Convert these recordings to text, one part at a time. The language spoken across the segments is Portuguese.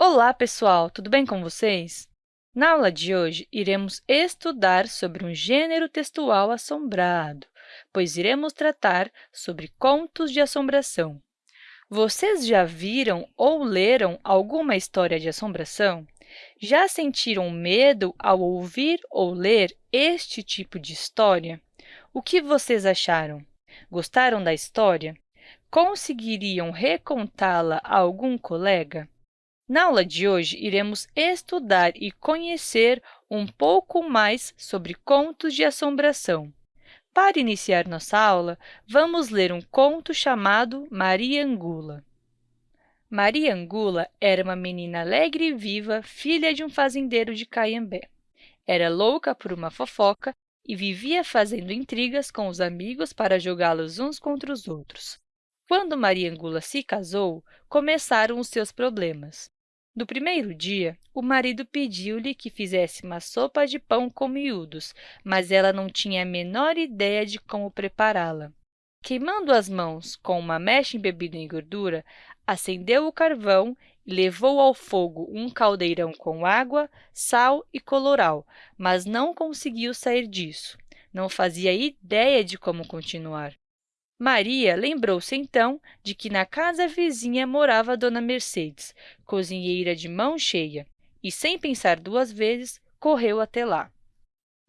Olá, pessoal! Tudo bem com vocês? Na aula de hoje, iremos estudar sobre um gênero textual assombrado, pois iremos tratar sobre contos de assombração. Vocês já viram ou leram alguma história de assombração? Já sentiram medo ao ouvir ou ler este tipo de história? O que vocês acharam? Gostaram da história? Conseguiriam recontá-la a algum colega? Na aula de hoje, iremos estudar e conhecer um pouco mais sobre contos de assombração. Para iniciar nossa aula, vamos ler um conto chamado Maria Angula. Maria Angula era uma menina alegre e viva, filha de um fazendeiro de Caiambé. Era louca por uma fofoca e vivia fazendo intrigas com os amigos para jogá-los uns contra os outros. Quando Maria Angula se casou, começaram os seus problemas. No primeiro dia, o marido pediu-lhe que fizesse uma sopa de pão com miúdos, mas ela não tinha a menor ideia de como prepará-la. Queimando as mãos com uma mecha embebida em gordura, acendeu o carvão e levou ao fogo um caldeirão com água, sal e coloral, mas não conseguiu sair disso. Não fazia ideia de como continuar. Maria lembrou-se, então, de que na casa vizinha morava Dona Mercedes, cozinheira de mão cheia, e, sem pensar duas vezes, correu até lá.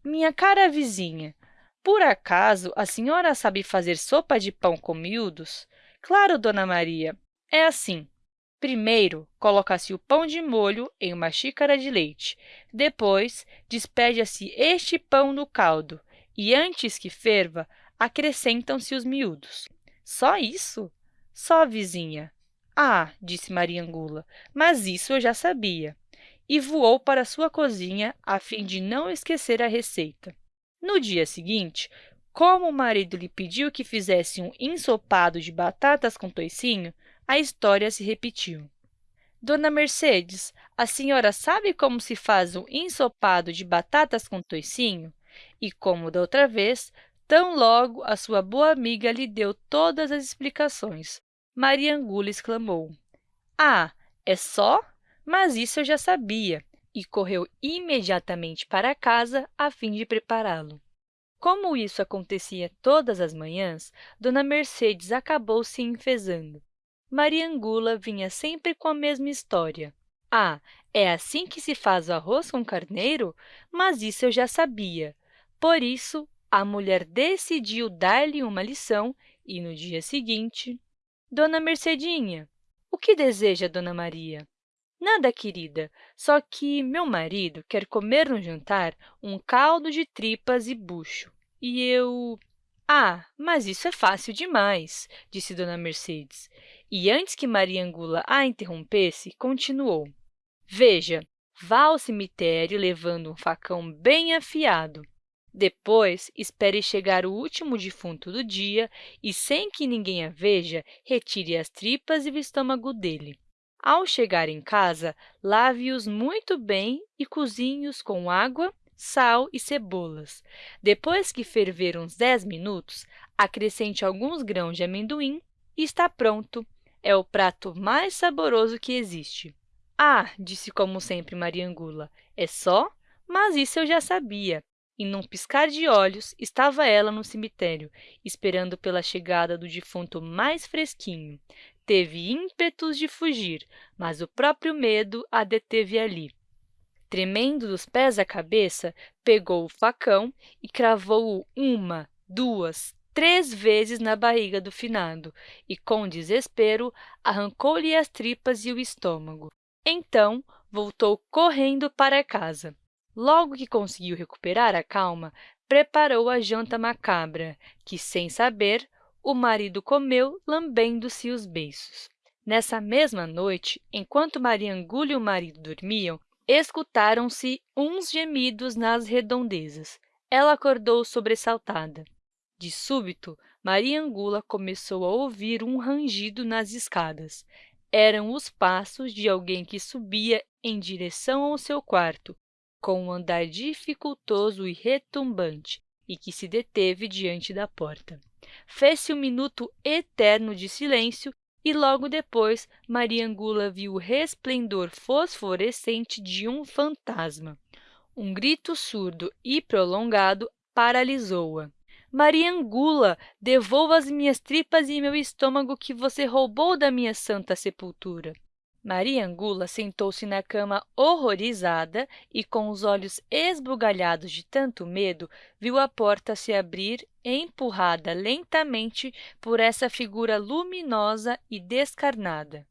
Minha cara vizinha, por acaso a senhora sabe fazer sopa de pão com miúdos? Claro, Dona Maria. É assim. Primeiro, coloca-se o pão de molho em uma xícara de leite. Depois, despeja-se este pão no caldo e, antes que ferva, acrescentam-se os miúdos. Só isso? Só, vizinha. Ah, disse Maria Angula, mas isso eu já sabia. E voou para sua cozinha a fim de não esquecer a receita. No dia seguinte, como o marido lhe pediu que fizesse um ensopado de batatas com toicinho, a história se repetiu. Dona Mercedes, a senhora sabe como se faz um ensopado de batatas com toicinho? E, como da outra vez, Tão logo a sua boa amiga lhe deu todas as explicações. Maria Angula exclamou, Ah, é só? Mas isso eu já sabia, e correu imediatamente para casa a fim de prepará-lo. Como isso acontecia todas as manhãs, Dona Mercedes acabou se enfezando. Maria Angula vinha sempre com a mesma história. Ah, é assim que se faz o arroz com carneiro? Mas isso eu já sabia. Por isso, a mulher decidiu dar-lhe uma lição e, no dia seguinte, Dona Mercedinha, o que deseja Dona Maria? Nada, querida, só que meu marido quer comer no jantar um caldo de tripas e bucho. E eu... Ah, mas isso é fácil demais, disse Dona Mercedes. E antes que Maria Angula a interrompesse, continuou. Veja, vá ao cemitério levando um facão bem afiado. Depois, espere chegar o último defunto do dia e, sem que ninguém a veja, retire as tripas e o estômago dele. Ao chegar em casa, lave-os muito bem e cozinhe-os com água, sal e cebolas. Depois que ferver uns 10 minutos, acrescente alguns grãos de amendoim e está pronto. É o prato mais saboroso que existe. Ah, disse como sempre Maria Angula, é só? Mas isso eu já sabia. E num piscar de olhos, estava ela no cemitério, esperando pela chegada do defunto mais fresquinho. Teve ímpetos de fugir, mas o próprio medo a deteve ali. Tremendo dos pés à cabeça, pegou o facão e cravou-o uma, duas, três vezes na barriga do finado e, com desespero, arrancou-lhe as tripas e o estômago. Então, voltou correndo para casa. Logo que conseguiu recuperar a calma, preparou a janta macabra, que, sem saber, o marido comeu, lambendo-se os beiços. Nessa mesma noite, enquanto Maria Angula e o marido dormiam, escutaram-se uns gemidos nas redondezas. Ela acordou sobressaltada. De súbito, Maria Angula começou a ouvir um rangido nas escadas. Eram os passos de alguém que subia em direção ao seu quarto, com um andar dificultoso e retumbante, e que se deteve diante da porta. Fez-se um minuto eterno de silêncio e logo depois Maria Angula viu o resplendor fosforescente de um fantasma. Um grito surdo e prolongado paralisou-a. Maria Angula, devolva as minhas tripas e meu estômago que você roubou da minha santa sepultura. Maria Angula sentou-se na cama horrorizada e, com os olhos esbugalhados de tanto medo, viu a porta se abrir, empurrada lentamente por essa figura luminosa e descarnada.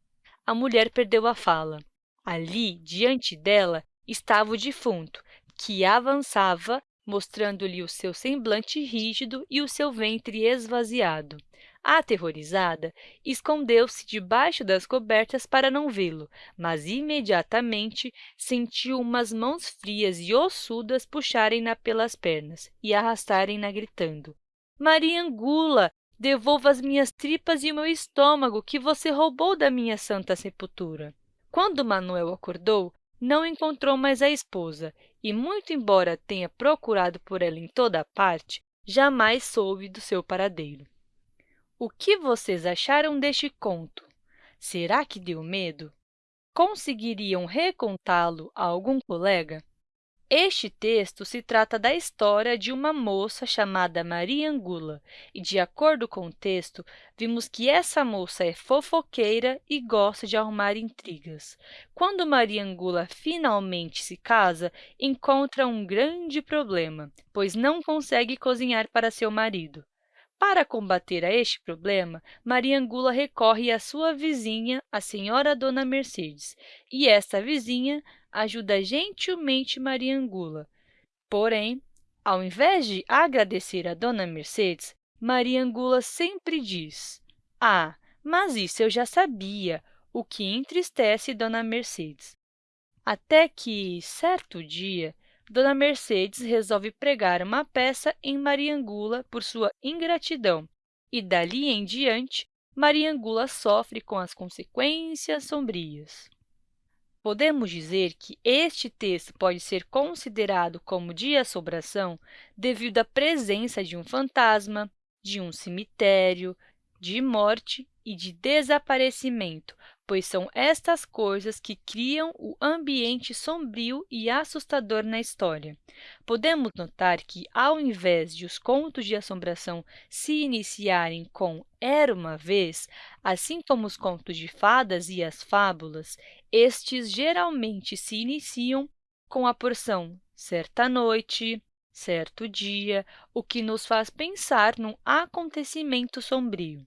A mulher perdeu a fala. Ali, diante dela, estava o defunto, que avançava, mostrando-lhe o seu semblante rígido e o seu ventre esvaziado. Aterrorizada, escondeu-se debaixo das cobertas para não vê-lo, mas imediatamente sentiu umas mãos frias e ossudas puxarem-na pelas pernas e arrastarem-na gritando. Maria Angula, devolva as minhas tripas e o meu estômago que você roubou da minha santa sepultura. Quando Manuel acordou, não encontrou mais a esposa e, muito embora tenha procurado por ela em toda parte, jamais soube do seu paradeiro. O que vocês acharam deste conto? Será que deu medo? Conseguiriam recontá-lo a algum colega? Este texto se trata da história de uma moça chamada Maria Angula, e, de acordo com o texto, vimos que essa moça é fofoqueira e gosta de arrumar intrigas. Quando Maria Angula finalmente se casa, encontra um grande problema, pois não consegue cozinhar para seu marido. Para combater a este problema, Maria Angula recorre à sua vizinha, a senhora Dona Mercedes, e esta vizinha ajuda gentilmente Maria Angula. Porém, ao invés de agradecer a Dona Mercedes, Maria Angula sempre diz, ah, mas isso eu já sabia, o que entristece Dona Mercedes. Até que, certo dia, Dona Mercedes resolve pregar uma peça em Mariangula por sua ingratidão, e dali em diante, Mariangula sofre com as consequências sombrias. Podemos dizer que este texto pode ser considerado como de assombração devido à presença de um fantasma, de um cemitério, de morte e de desaparecimento, pois são estas coisas que criam o ambiente sombrio e assustador na história. Podemos notar que, ao invés de os contos de assombração se iniciarem com Era uma vez, assim como os contos de fadas e as fábulas, estes geralmente se iniciam com a porção certa noite, certo dia, o que nos faz pensar num acontecimento sombrio.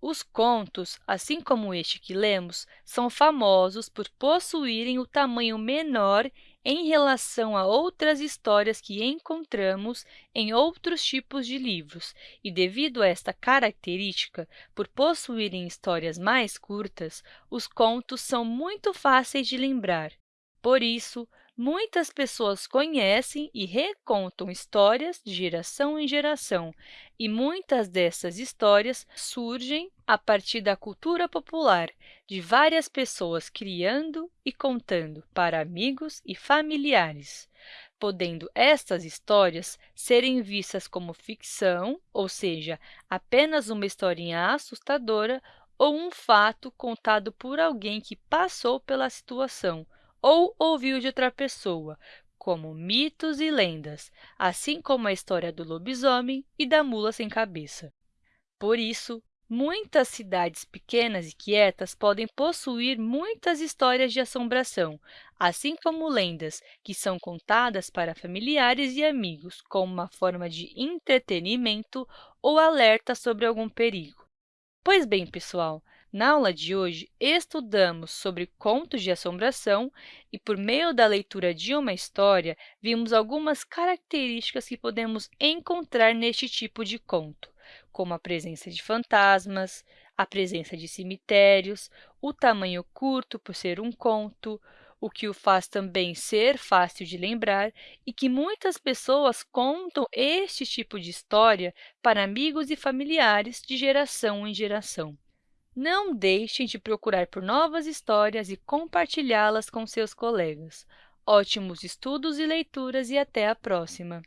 Os contos, assim como este que lemos, são famosos por possuírem o tamanho menor em relação a outras histórias que encontramos em outros tipos de livros, e devido a esta característica, por possuírem histórias mais curtas, os contos são muito fáceis de lembrar. Por isso, Muitas pessoas conhecem e recontam histórias de geração em geração, e muitas dessas histórias surgem a partir da cultura popular, de várias pessoas criando e contando para amigos e familiares, podendo estas histórias serem vistas como ficção, ou seja, apenas uma historinha assustadora ou um fato contado por alguém que passou pela situação, ou ouviu de outra pessoa, como mitos e lendas, assim como a história do lobisomem e da mula sem cabeça. Por isso, muitas cidades pequenas e quietas podem possuir muitas histórias de assombração, assim como lendas que são contadas para familiares e amigos como uma forma de entretenimento ou alerta sobre algum perigo. Pois bem, pessoal, na aula de hoje, estudamos sobre contos de assombração e, por meio da leitura de uma história, vimos algumas características que podemos encontrar neste tipo de conto, como a presença de fantasmas, a presença de cemitérios, o tamanho curto por ser um conto, o que o faz também ser fácil de lembrar e que muitas pessoas contam este tipo de história para amigos e familiares de geração em geração. Não deixem de procurar por novas histórias e compartilhá-las com seus colegas. Ótimos estudos e leituras e até a próxima!